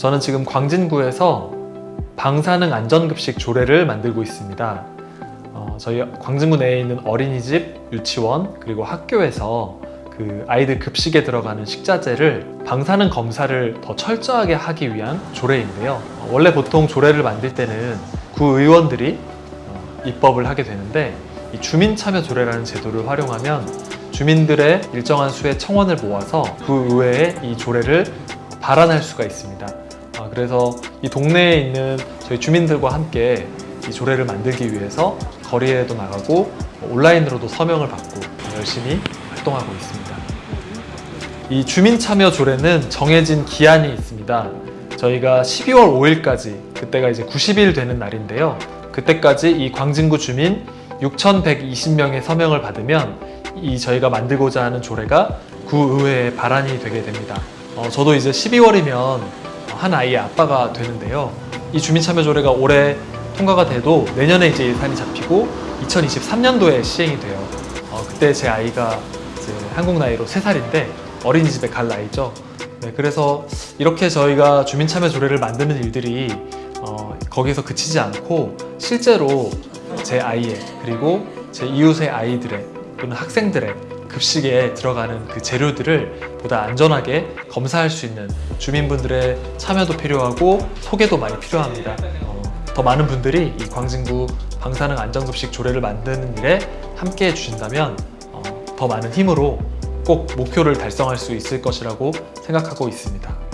저는 지금 광진구에서 방사능 안전급식 조례를 만들고 있습니다. 어, 저희 광진구 내에 있는 어린이집, 유치원, 그리고 학교에서 그 아이들 급식에 들어가는 식자재를 방사능 검사를 더 철저하게 하기 위한 조례인데요. 어, 원래 보통 조례를 만들 때는 구의원들이 어, 입법을 하게 되는데 이 주민참여 조례라는 제도를 활용하면 주민들의 일정한 수의 청원을 모아서 구의회에 이 조례를 발안할 수가 있습니다. 아, 그래서 이 동네에 있는 저희 주민들과 함께 이 조례를 만들기 위해서 거리에도 나가고 온라인으로도 서명을 받고 열심히 활동하고 있습니다. 이 주민참여 조례는 정해진 기한이 있습니다. 저희가 12월 5일까지 그때가 이제 90일 되는 날인데요. 그때까지 이 광진구 주민 6,120명의 서명을 받으면 이 저희가 만들고자 하는 조례가 구의회에 발안이 되게 됩니다. 어, 저도 이제 12월이면 한 아이의 아빠가 되는데요. 이 주민참여조례가 올해 통과가 돼도 내년에 이제 예산이 잡히고 2023년도에 시행이 돼요. 어, 그때 제 아이가 이제 한국 나이로 3살인데 어린이집에 갈 나이죠. 네, 그래서 이렇게 저희가 주민참여조례를 만드는 일들이 어, 거기서 그치지 않고 실제로 제 아이의 그리고 제 이웃의 아이들의 또는 학생들의 급식에 들어가는 그 재료들을 보다 안전하게 검사할 수 있는 주민분들의 참여도 필요하고 소개도 많이 필요합니다. 어, 더 많은 분들이 이 광진구 방사능 안전급식 조례를 만드는 일에 함께 해 주신다면 어, 더 많은 힘으로 꼭 목표를 달성할 수 있을 것이라고 생각하고 있습니다.